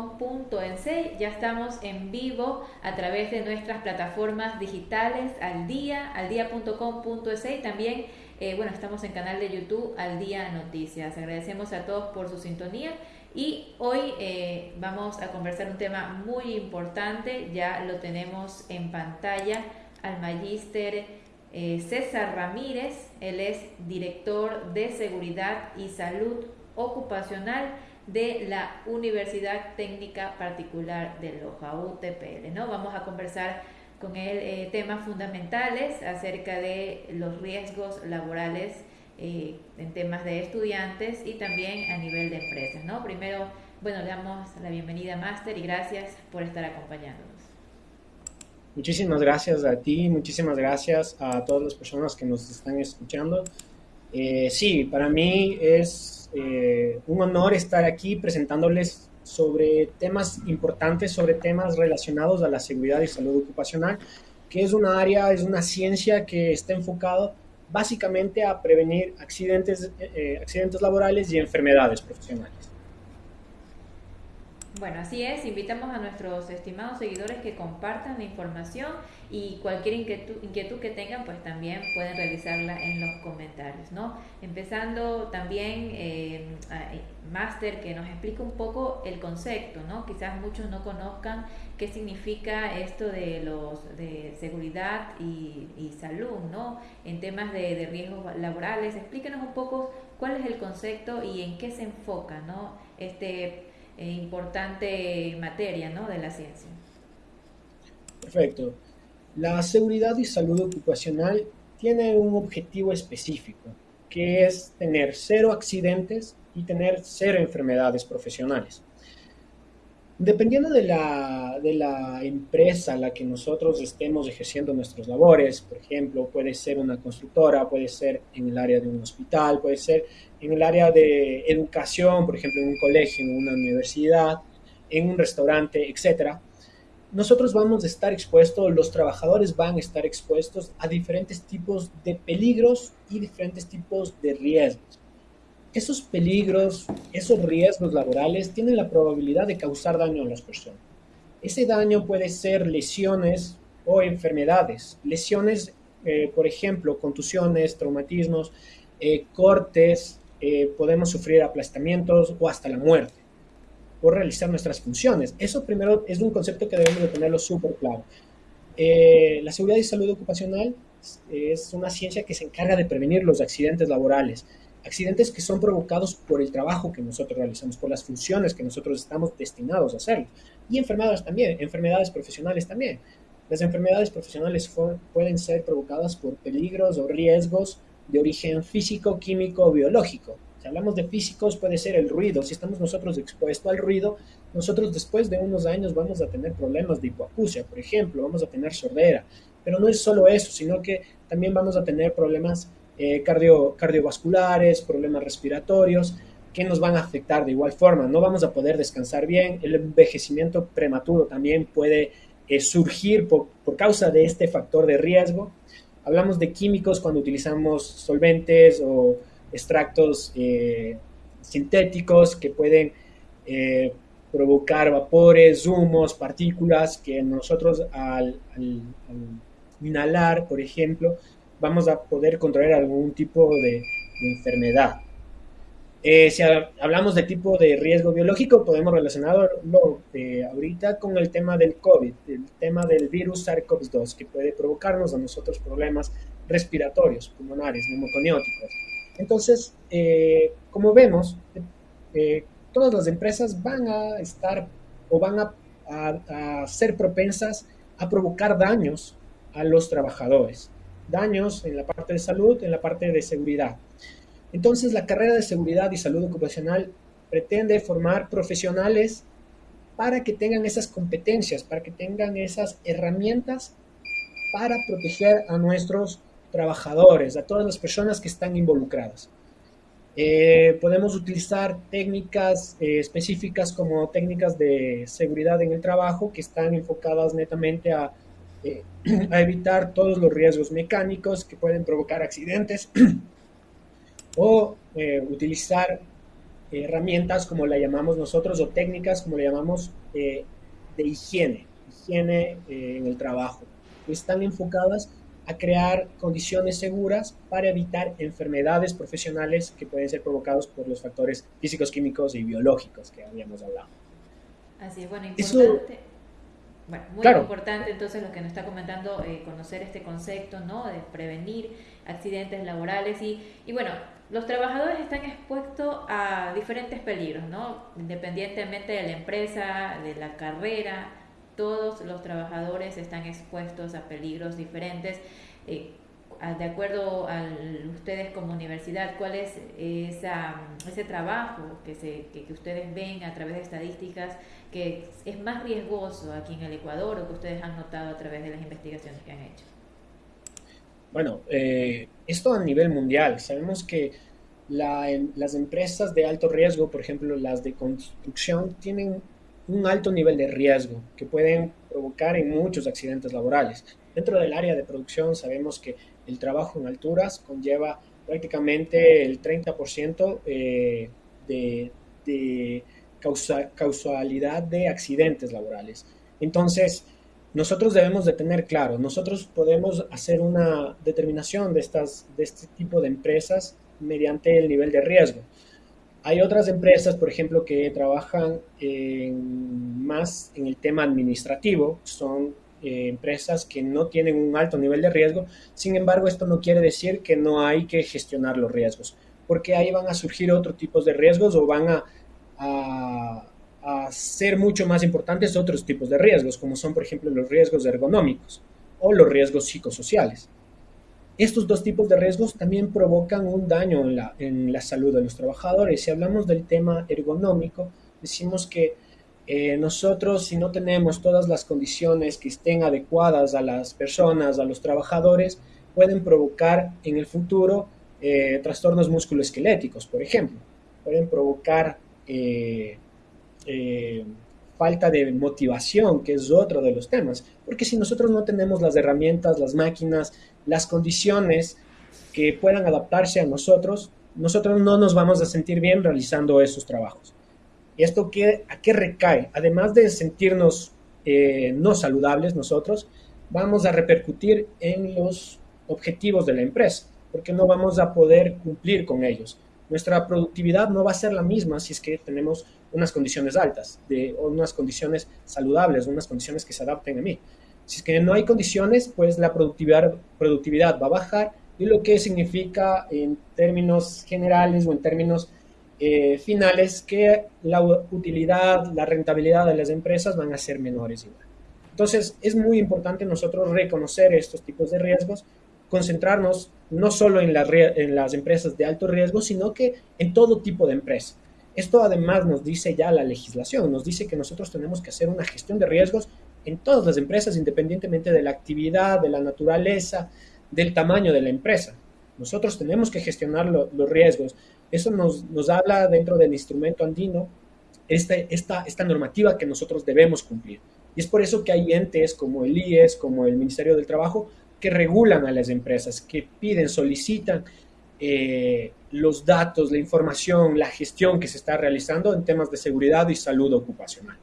aldia.com.ense? Ya estamos en vivo a través de nuestras plataformas digitales Aldia, aldia.com.ense y también, eh, bueno, estamos en canal de YouTube Aldía Noticias. Agradecemos a todos por su sintonía y hoy eh, vamos a conversar un tema muy importante, ya lo tenemos en pantalla al magíster eh, César Ramírez, él es director de Seguridad y Salud Ocupacional de la Universidad Técnica Particular de Loja, UTPL. ¿no? Vamos a conversar con él eh, temas fundamentales acerca de los riesgos laborales eh, en temas de estudiantes y también a nivel de empresas. ¿no? Primero, bueno, le damos la bienvenida, Máster, y gracias por estar acompañándonos. Muchísimas gracias a ti, muchísimas gracias a todas las personas que nos están escuchando. Eh, sí, para mí es eh, un honor estar aquí presentándoles sobre temas importantes, sobre temas relacionados a la seguridad y salud ocupacional, que es una área, es una ciencia que está enfocado básicamente a prevenir accidentes, eh, accidentes laborales y enfermedades profesionales. Bueno, así es, invitamos a nuestros estimados seguidores que compartan la información y cualquier inquietud, que tengan, pues también pueden realizarla en los comentarios, ¿no? Empezando también, eh, eh Master, que nos explica un poco el concepto, ¿no? Quizás muchos no conozcan qué significa esto de los de seguridad y, salud, ¿no? En temas de, de riesgos laborales, explíquenos un poco cuál es el concepto y en qué se enfoca, ¿no? Este eh, importante materia ¿no? de la ciencia. Perfecto. La seguridad y salud ocupacional tiene un objetivo específico, que es tener cero accidentes y tener cero enfermedades profesionales. Dependiendo de la, de la empresa a la que nosotros estemos ejerciendo nuestras labores, por ejemplo, puede ser una constructora, puede ser en el área de un hospital, puede ser en el área de educación, por ejemplo, en un colegio, en una universidad, en un restaurante, etc. Nosotros vamos a estar expuestos, los trabajadores van a estar expuestos a diferentes tipos de peligros y diferentes tipos de riesgos esos peligros, esos riesgos laborales tienen la probabilidad de causar daño a las personas. Ese daño puede ser lesiones o enfermedades. Lesiones, eh, por ejemplo, contusiones, traumatismos, eh, cortes, eh, podemos sufrir aplastamientos o hasta la muerte por realizar nuestras funciones. Eso primero es un concepto que debemos de tenerlo súper claro. la seguridad y salud ocupacional es una ciencia que se encarga de prevenir los accidentes laborales accidentes que son provocados por el trabajo que nosotros realizamos, por las funciones que nosotros estamos destinados a hacer. Y enfermedades también, enfermedades profesionales también. Las enfermedades profesionales pueden ser provocadas por peligros o riesgos de origen físico, químico o biológico. Si hablamos de físicos, puede ser el ruido. Si estamos nosotros expuestos al ruido, nosotros después de unos años vamos a tener problemas de hipoacusia, por ejemplo, vamos a tener sordera. Pero no es solo eso, sino que también vamos a tener problemas eh, cardio, cardiovasculares, problemas respiratorios, que nos van a afectar de igual forma. No vamos a poder descansar bien. El envejecimiento prematuro también puede eh, surgir por, causa de este factor de riesgo. Hablamos de químicos cuando utilizamos solventes o extractos eh, sintéticos que pueden provocar vapores, humos, partículas que nosotros al inhalar, por ejemplo, vamos a poder controlar algún tipo de, enfermedad. Eh, si hablamos de tipo de riesgo biológico, podemos relacionarlo eh, ahorita con el tema del COVID, el tema del virus SARS-CoV-2, que puede provocarnos a nosotros problemas respiratorios, pulmonares, neumoconióticos. Entonces, eh, como vemos, todas las empresas van a estar o van a ser propensas a provocar daños a los trabajadores daños en la parte de salud, en la parte de seguridad. Entonces, la carrera de seguridad y salud ocupacional pretende formar profesionales para que tengan esas competencias, para que tengan esas herramientas para proteger a nuestros trabajadores, a todas las personas que están involucradas. Eh, podemos utilizar técnicas eh, específicas como técnicas de seguridad en el trabajo que están enfocadas netamente a eh, a evitar todos los riesgos mecánicos que pueden provocar accidentes o eh, utilizar herramientas, como la llamamos nosotros, o técnicas, como le llamamos, de higiene, higiene en el trabajo. Están enfocadas a crear condiciones seguras para evitar enfermedades profesionales que pueden ser provocados por los factores físicos, químicos y biológicos que habíamos hablado. Así es, bueno, importante. Bueno, muy importante entonces lo que nos está comentando, eh, conocer este concepto, ¿no? De prevenir accidentes laborales y, y bueno, los trabajadores están expuestos a diferentes peligros, ¿no? Independientemente de la empresa, de la carrera, todos los trabajadores están expuestos a peligros diferentes. Eh, de acuerdo a ustedes como universidad, ¿cuál es ese trabajo que, se, que, ustedes ven a través de estadísticas que es más riesgoso aquí en el Ecuador o que ustedes han notado a través de las investigaciones que han hecho? Bueno, eh, esto a nivel mundial. Sabemos que las empresas de alto riesgo, por ejemplo las de construcción, tienen un alto nivel de riesgo que pueden provocar en muchos accidentes laborales. Dentro del área de producción sabemos que el trabajo en alturas conlleva prácticamente el 30% eh, de, de causalidad de accidentes laborales. Entonces, nosotros debemos de tener claro, nosotros podemos hacer una determinación de, estas, de este tipo de empresas mediante el nivel de riesgo. Hay otras empresas, por ejemplo, que trabajan más en el tema administrativo, son eh, empresas que no tienen un alto nivel de riesgo, sin embargo, esto no quiere decir que no hay que gestionar los riesgos, porque ahí van a surgir otros tipos de riesgos o van a, a ser mucho más importantes otros tipos de riesgos, como son, por ejemplo, los riesgos ergonómicos o los riesgos psicosociales. Estos dos tipos de riesgos también provocan un daño en la, en la salud de los trabajadores. Si hablamos del tema ergonómico, decimos que eh, nosotros si no tenemos todas las condiciones que estén adecuadas a las personas, a los trabajadores, pueden provocar en el futuro eh, trastornos musculoesqueléticos, por ejemplo. Pueden provocar eh, falta de motivación, que es otro de los temas. Porque si nosotros no tenemos las herramientas, las máquinas, las condiciones que puedan adaptarse a nosotros, nosotros no nos vamos a sentir bien realizando esos trabajos. ¿Y esto qué, a qué recae? Además de sentirnos eh, no saludables nosotros, vamos a repercutir en los objetivos de la empresa, porque no vamos a poder cumplir con ellos. Nuestra productividad no va a ser la misma si es que tenemos unas condiciones altas, de, unas condiciones saludables, unas condiciones que se adapten a mí. Si es que no hay condiciones, pues la productividad, productividad va a bajar y lo que significa en términos generales o en términos eh, finales que la utilidad, la rentabilidad de las empresas van a ser menores igual. Entonces es muy importante nosotros reconocer estos tipos de riesgos, concentrarnos no solo en, las empresas de alto riesgo, sino que en todo tipo de empresa. Esto además nos dice ya la legislación, nos dice que nosotros tenemos que hacer una gestión de riesgos en todas las empresas, independientemente de la actividad, de la naturaleza, del tamaño de la empresa. Nosotros tenemos que gestionar los riesgos. Eso nos, nos, habla dentro del instrumento andino, este, esta, esta normativa que nosotros debemos cumplir. Y es por eso que hay entes como el IES, como el Ministerio del Trabajo, que regulan a las empresas, que piden, solicitan eh, los datos, la información, la gestión que se está realizando en temas de seguridad y salud ocupacional.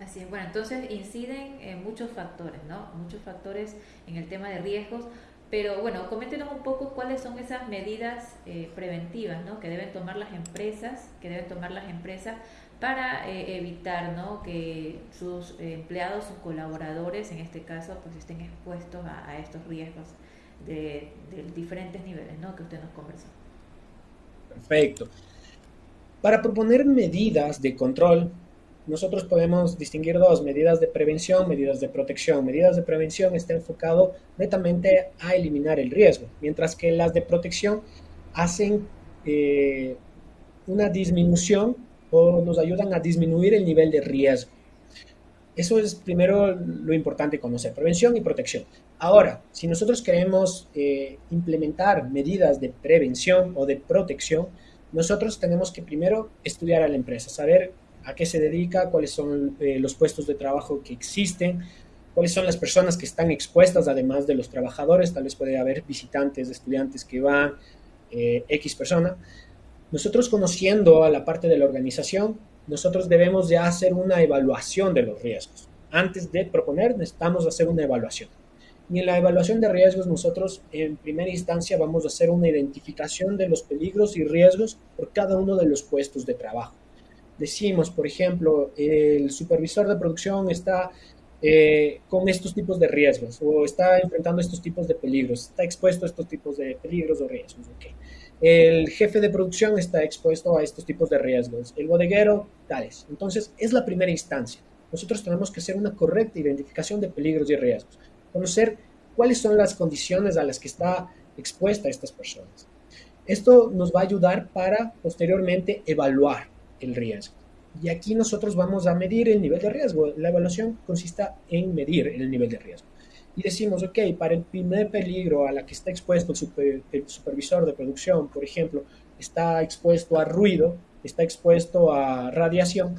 Así es, bueno, entonces inciden en muchos factores, ¿no? Muchos factores en el tema de riesgos, pero bueno, coméntenos un poco cuáles son esas medidas eh, preventivas, ¿no? Que deben tomar las empresas, que deben tomar las empresas para eh, evitar, ¿no? Que sus empleados, sus colaboradores, en este caso, pues estén expuestos a, estos riesgos de, de, diferentes niveles, ¿no? Que usted nos conversó. Perfecto. Para proponer medidas de control nosotros podemos distinguir dos, medidas de prevención, medidas de protección. Medidas de prevención está enfocado netamente a eliminar el riesgo, mientras que las de protección hacen eh, una disminución o nos ayudan a disminuir el nivel de riesgo. Eso es primero lo importante conocer, prevención y protección. Ahora, si nosotros queremos eh, implementar medidas de prevención o de protección, nosotros tenemos que primero estudiar a la empresa, saber a qué se dedica, cuáles son eh, los puestos de trabajo que existen, cuáles son las personas que están expuestas, además de los trabajadores, tal vez puede haber visitantes, estudiantes que van, eh, X persona. Nosotros conociendo a la parte de la organización, nosotros debemos ya hacer una evaluación de los riesgos. Antes de proponer, necesitamos hacer una evaluación. Y en la evaluación de riesgos nosotros en primera instancia vamos a hacer una identificación de los peligros y riesgos por cada uno de los puestos de trabajo. Decimos, por ejemplo, el supervisor de producción está eh, con estos tipos de riesgos o está enfrentando estos tipos de peligros, está expuesto a estos tipos de peligros o riesgos. El jefe de producción está expuesto a estos tipos de riesgos, el bodeguero, tales. Entonces, es la primera instancia. Nosotros tenemos que hacer una correcta identificación de peligros y riesgos conocer cuáles son las condiciones a las que está expuesta estas personas. Esto nos va a ayudar para posteriormente evaluar el riesgo. Y aquí nosotros vamos a medir el nivel de riesgo. La evaluación consiste en medir el nivel de riesgo. Y decimos, ok, para el primer peligro a la que está expuesto el, supervisor de producción, por ejemplo, está expuesto a ruido, está expuesto a radiación,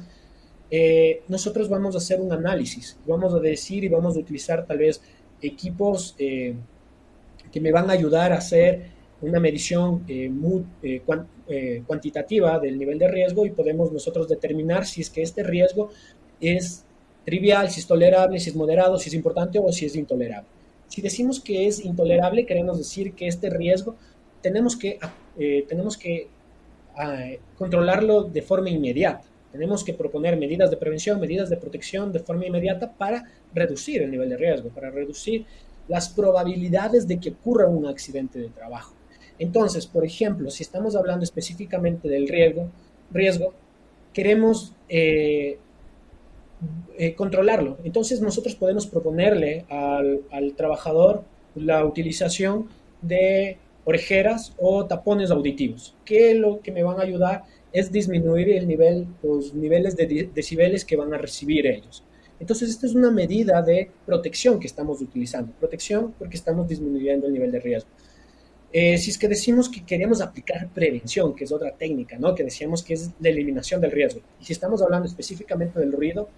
eh, nosotros vamos a hacer un análisis. Vamos a decir y vamos a utilizar tal vez equipos eh, que me van a ayudar a hacer una medición eh, muy, eh, cuantitativa del nivel de riesgo y podemos nosotros determinar si es que este riesgo es trivial, si es tolerable, si es moderado, si es importante o si es intolerable. Si decimos que es intolerable, queremos decir que este riesgo tenemos que, tenemos que ah, controlarlo de forma inmediata. Tenemos que proponer medidas de prevención, medidas de protección de forma inmediata para reducir el nivel de riesgo, para reducir las probabilidades de que ocurra un accidente de trabajo. Entonces, por ejemplo, si estamos hablando específicamente del riesgo, riesgo queremos eh, eh, controlarlo. Entonces, nosotros podemos proponerle al, al trabajador la utilización de orejeras o tapones auditivos, que lo que me van a ayudar es disminuir el nivel, los niveles de decibeles que van a recibir ellos. Entonces, esta es una medida de protección que estamos utilizando. Protección porque estamos disminuyendo el nivel de riesgo. Eh, si es que decimos que queremos aplicar prevención, que es otra técnica, ¿no? Que decíamos que es la eliminación del riesgo. Y si estamos hablando específicamente del ruido,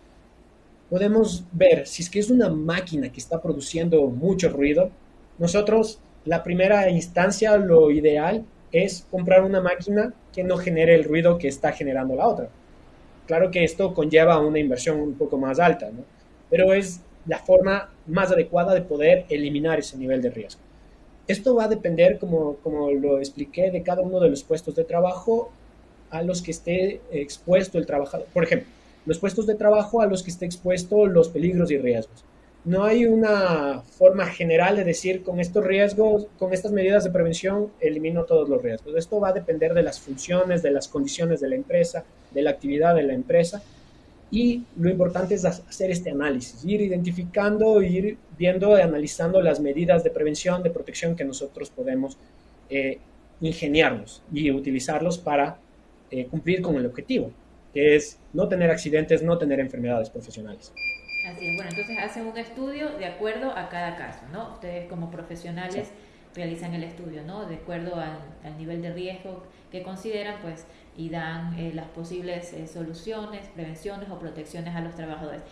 podemos ver si es que es una máquina que está produciendo mucho ruido. Nosotros, la primera instancia, lo ideal es comprar una máquina que no genere el ruido que está generando la otra. Claro que esto conlleva una inversión un poco más alta, ¿no? pero es la forma más adecuada de poder eliminar ese nivel de riesgo. Esto va a depender, como, como lo expliqué, de cada uno de los puestos de trabajo a los que esté expuesto el trabajador. Por ejemplo, los puestos de trabajo a los que esté expuesto los peligros y riesgos no hay una forma general de decir con estos riesgos, con estas medidas de prevención, elimino todos los riesgos. Esto va a depender de las funciones, de las condiciones de la empresa, de la actividad de la empresa. Y lo importante es hacer este análisis, ir identificando, ir viendo y analizando las medidas de prevención, de protección que nosotros podemos eh, ingeniarnos y utilizarlos para eh, cumplir con el objetivo, que es no tener accidentes, no tener enfermedades profesionales. Así es, bueno, entonces hacen un estudio de acuerdo a cada caso, ¿no? Ustedes como profesionales realizan el estudio, ¿no? De acuerdo al, nivel de riesgo que consideran, pues, y dan eh, las posibles eh, soluciones, prevenciones o protecciones a los trabajadores.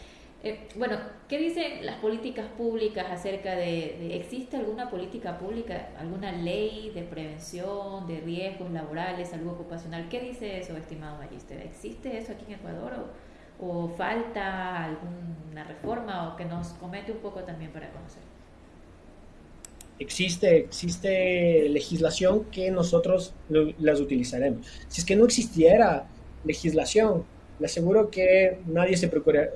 Eh, bueno, ¿qué dicen las políticas públicas acerca de, existe alguna política pública, alguna ley de prevención de riesgos laborales, salud ocupacional? ¿Qué dice eso, estimado Magister? ¿Existe eso aquí en Ecuador o, o falta alguna reforma o que nos comente un poco también para conocer. Existe, existe legislación que nosotros las utilizaremos. Si es que no existiera legislación, le aseguro que nadie se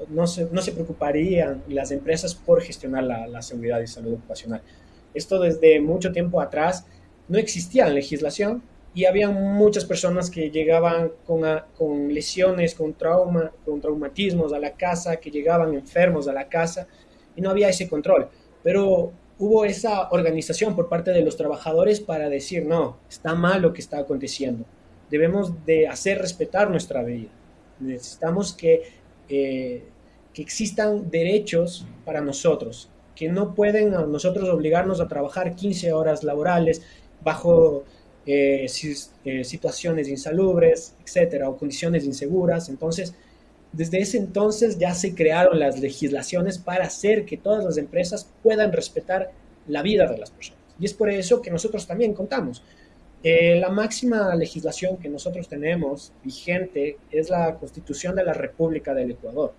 no, se, no se preocuparía las empresas por gestionar la, la seguridad y salud ocupacional. Esto desde mucho tiempo atrás no existía legislación y había muchas personas que llegaban con, con, lesiones, con trauma, con traumatismos a la casa, que llegaban enfermos a la casa y no había ese control. Pero hubo esa organización por parte de los trabajadores para decir, no, está mal lo que está aconteciendo. Debemos de hacer respetar nuestra vida. Necesitamos que, eh, que existan derechos para nosotros, que no pueden a nosotros obligarnos a trabajar 15 horas laborales bajo eh, eh, situaciones insalubres, etcétera, o condiciones inseguras. Entonces, desde ese entonces ya se crearon las legislaciones para hacer que todas las empresas puedan respetar la vida de las personas. Y es por eso que nosotros también contamos. Eh, la máxima legislación que nosotros tenemos vigente es la Constitución de la República del Ecuador.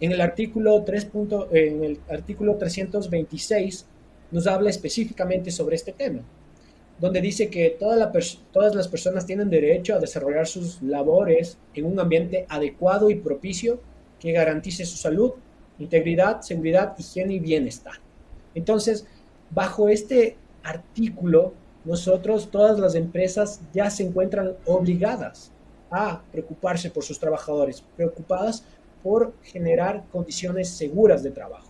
En el artículo, 3. en el artículo 326 nos habla específicamente sobre este tema, donde dice que todas las personas tienen derecho a desarrollar sus labores en un ambiente adecuado y propicio que garantice su salud, integridad, seguridad, higiene y bienestar. Entonces, bajo este artículo, nosotros, todas las empresas ya se encuentran obligadas a preocuparse por sus trabajadores, preocupadas por generar condiciones seguras de trabajo.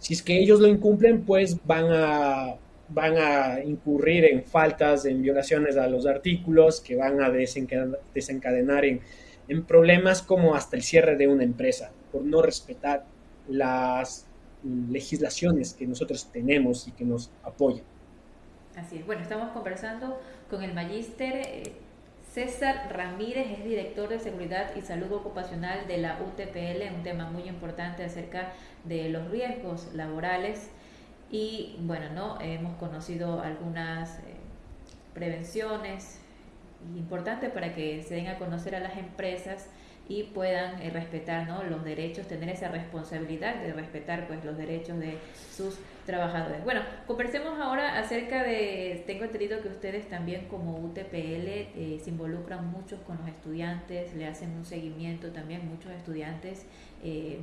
Si es que ellos lo incumplen, pues van a, van a incurrir en faltas, en violaciones a los artículos, que van a desencadenar, en, en problemas como hasta el cierre de una empresa, por no respetar las legislaciones que nosotros tenemos y que nos apoyan. Así es. Bueno, estamos conversando con el magíster eh, César Ramírez, es director de Seguridad y Salud Ocupacional de la UTPL, un tema muy importante acerca de los riesgos laborales. Y bueno, ¿no? hemos conocido algunas eh, prevenciones importantes para que se den a conocer a las empresas y puedan eh, respetar ¿no? los derechos, tener esa responsabilidad de respetar pues, los derechos de sus trabajadores. Bueno, conversemos ahora acerca de, tengo entendido que ustedes también como UTPL eh, se involucran mucho con los estudiantes, le hacen un seguimiento también, muchos estudiantes eh,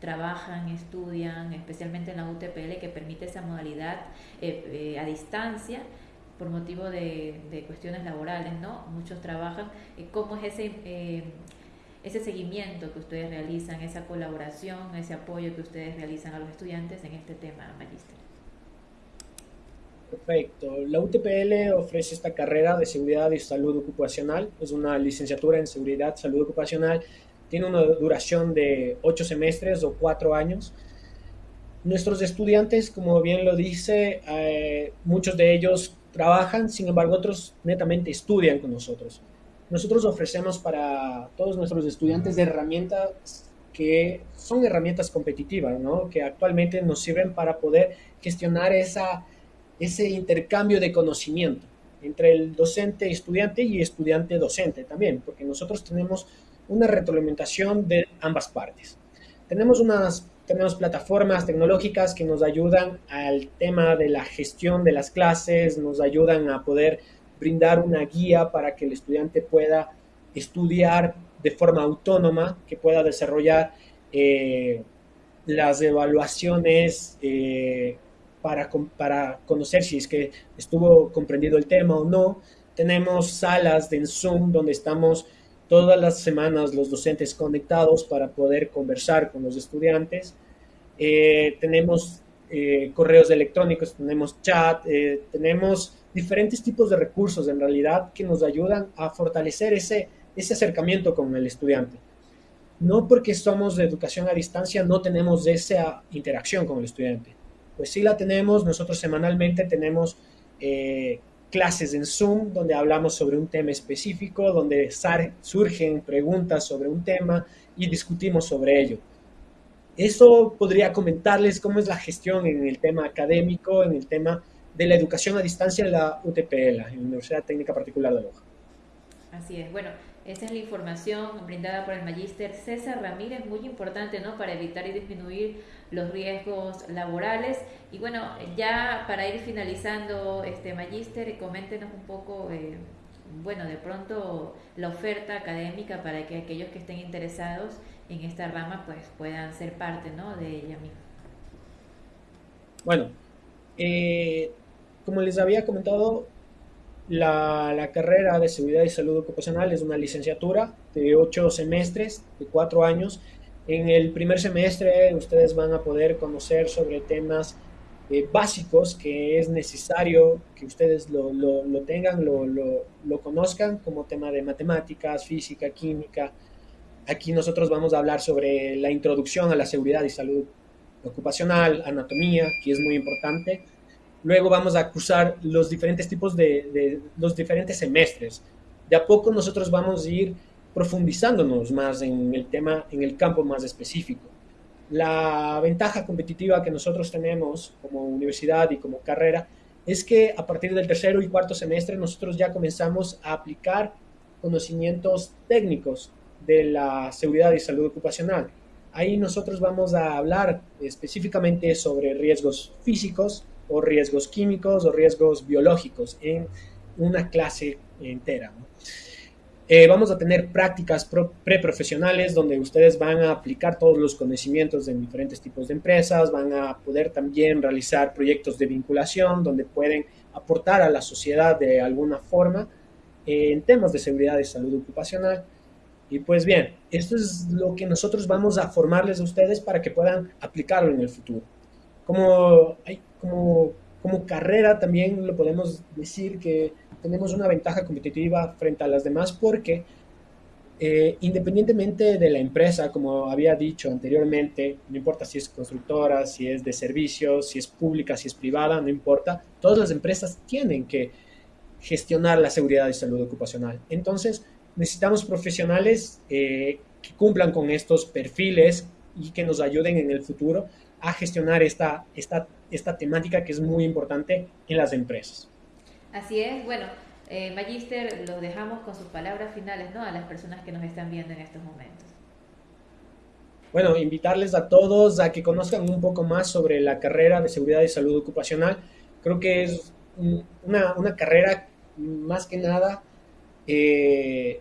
trabajan, estudian, especialmente en la UTPL que permite esa modalidad a distancia por motivo de, de, cuestiones laborales, ¿no? Muchos trabajan. ¿Cómo es ese ese seguimiento que ustedes realizan, esa colaboración, ese apoyo que ustedes realizan a los estudiantes en este tema, Magister. Perfecto. La UTPL ofrece esta carrera de seguridad y salud ocupacional. Es una licenciatura en seguridad y salud ocupacional. Tiene una duración de ocho semestres o cuatro años. Nuestros estudiantes, como bien lo dice, eh, muchos de ellos trabajan, sin embargo otros netamente estudian con nosotros nosotros ofrecemos para todos nuestros estudiantes herramientas que son herramientas competitivas, ¿no? que actualmente nos sirven para poder gestionar esa, ese intercambio de conocimiento entre el docente estudiante y estudiante docente también, porque nosotros tenemos una retroalimentación de ambas partes. Tenemos unas tenemos plataformas tecnológicas que nos ayudan al tema de la gestión de las clases, nos ayudan a poder brindar una guía para que el estudiante pueda estudiar de forma autónoma, que pueda desarrollar eh, las evaluaciones eh, para, para conocer si es que estuvo comprendido el tema o no. Tenemos salas de Zoom donde estamos todas las semanas los docentes conectados para poder conversar con los estudiantes. Eh, tenemos correos electrónicos, tenemos chat, tenemos diferentes tipos de recursos en realidad que nos ayudan a fortalecer ese, ese acercamiento con el estudiante. No porque somos de educación a distancia no tenemos esa interacción con el estudiante. Pues sí la tenemos, nosotros semanalmente tenemos eh, clases en Zoom donde hablamos sobre un tema específico, donde surgen preguntas sobre un tema y discutimos sobre ello. Eso podría comentarles cómo es la gestión en el tema académico, en el tema de la educación a distancia en la UTPL, la Universidad Técnica Particular de Loja. Así es, bueno, esa es la información brindada por el magíster César Ramírez, muy importante, ¿no? Para evitar y disminuir los riesgos laborales. Y bueno, ya para ir finalizando, este magíster, coméntenos un poco, eh, bueno, de pronto la oferta académica para que aquellos que estén interesados en esta rama, pues puedan ser parte, ¿no? De ella misma. Bueno, eh, como les había comentado, la, carrera de seguridad y salud ocupacional es una licenciatura de ocho semestres, de cuatro años. En el primer semestre ustedes van a poder conocer sobre temas eh, básicos que es necesario que ustedes lo, tengan, lo, lo, conozcan, como tema de matemáticas, física, química. Aquí nosotros vamos a hablar sobre la introducción a la seguridad y salud ocupacional, anatomía, que es muy importante Luego vamos a cursar los diferentes tipos de, los diferentes semestres. De a poco nosotros vamos a ir profundizándonos más en el tema, en el campo más específico. La ventaja competitiva que nosotros tenemos como universidad y como carrera es que a partir del tercero y cuarto semestre nosotros ya comenzamos a aplicar conocimientos técnicos de la seguridad y salud ocupacional. Ahí nosotros vamos a hablar específicamente sobre riesgos físicos o riesgos químicos o riesgos biológicos en una clase entera. Eh, vamos a tener prácticas preprofesionales donde ustedes van a aplicar todos los conocimientos en diferentes tipos de empresas, van a poder también realizar proyectos de vinculación donde pueden aportar a la sociedad de alguna forma en temas de seguridad y salud ocupacional. Y pues bien, esto es lo que nosotros vamos a formarles a ustedes para que puedan aplicarlo en el futuro. Como, como, como carrera también lo podemos decir que tenemos una ventaja competitiva frente a las demás porque eh, independientemente de la empresa, como había dicho anteriormente, no importa si es constructora, si es de servicios, si es pública, si es privada, no importa, todas las empresas tienen que gestionar la seguridad y salud ocupacional. Entonces, necesitamos profesionales eh, que cumplan con estos perfiles y que nos ayuden en el futuro a gestionar esta, esta, esta temática que es muy importante en las empresas. Así es, bueno, eh, Magister, lo dejamos con sus palabras finales ¿no? a las personas que nos están viendo en estos momentos. Bueno, invitarles a todos a que conozcan un poco más sobre la carrera de seguridad y salud ocupacional. Creo que es una, una carrera más que nada eh,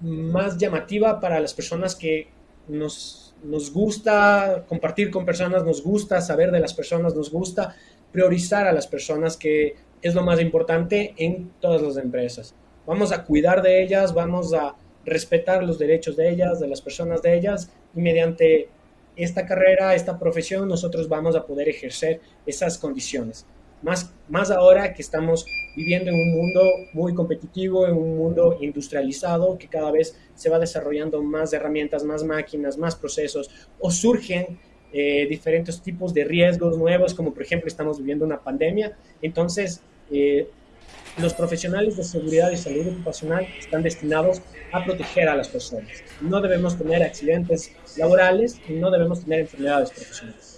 más llamativa para las personas que nos, nos gusta compartir con personas, nos gusta saber de las personas, nos gusta priorizar a las personas que es lo más importante en todas las empresas. Vamos a cuidar de ellas, vamos a respetar los derechos de ellas, de las personas de ellas, y mediante esta carrera, esta profesión, nosotros vamos a poder ejercer esas condiciones. Más, más ahora que estamos viviendo en un mundo muy competitivo, en un mundo industrializado, que cada vez se va desarrollando más herramientas, más máquinas, más procesos, o surgen eh, diferentes tipos de riesgos nuevos, como por ejemplo estamos viviendo una pandemia. Entonces, eh, los profesionales de seguridad y salud ocupacional están destinados a proteger a las personas. No debemos tener accidentes laborales y no debemos tener enfermedades profesionales.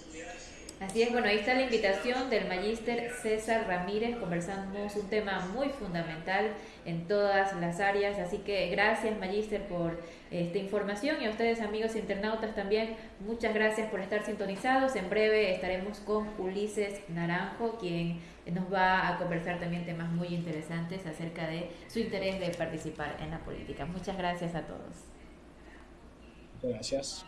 Así es, bueno, ahí está la invitación del magíster César Ramírez. Conversamos un tema muy fundamental en todas las áreas. Así que gracias, magíster, por esta información y a ustedes, amigos internautas, también muchas gracias por estar sintonizados. En breve estaremos con Ulises Naranjo, quien nos va a conversar también temas muy interesantes acerca de su interés de participar en la política. Muchas gracias a todos. Gracias.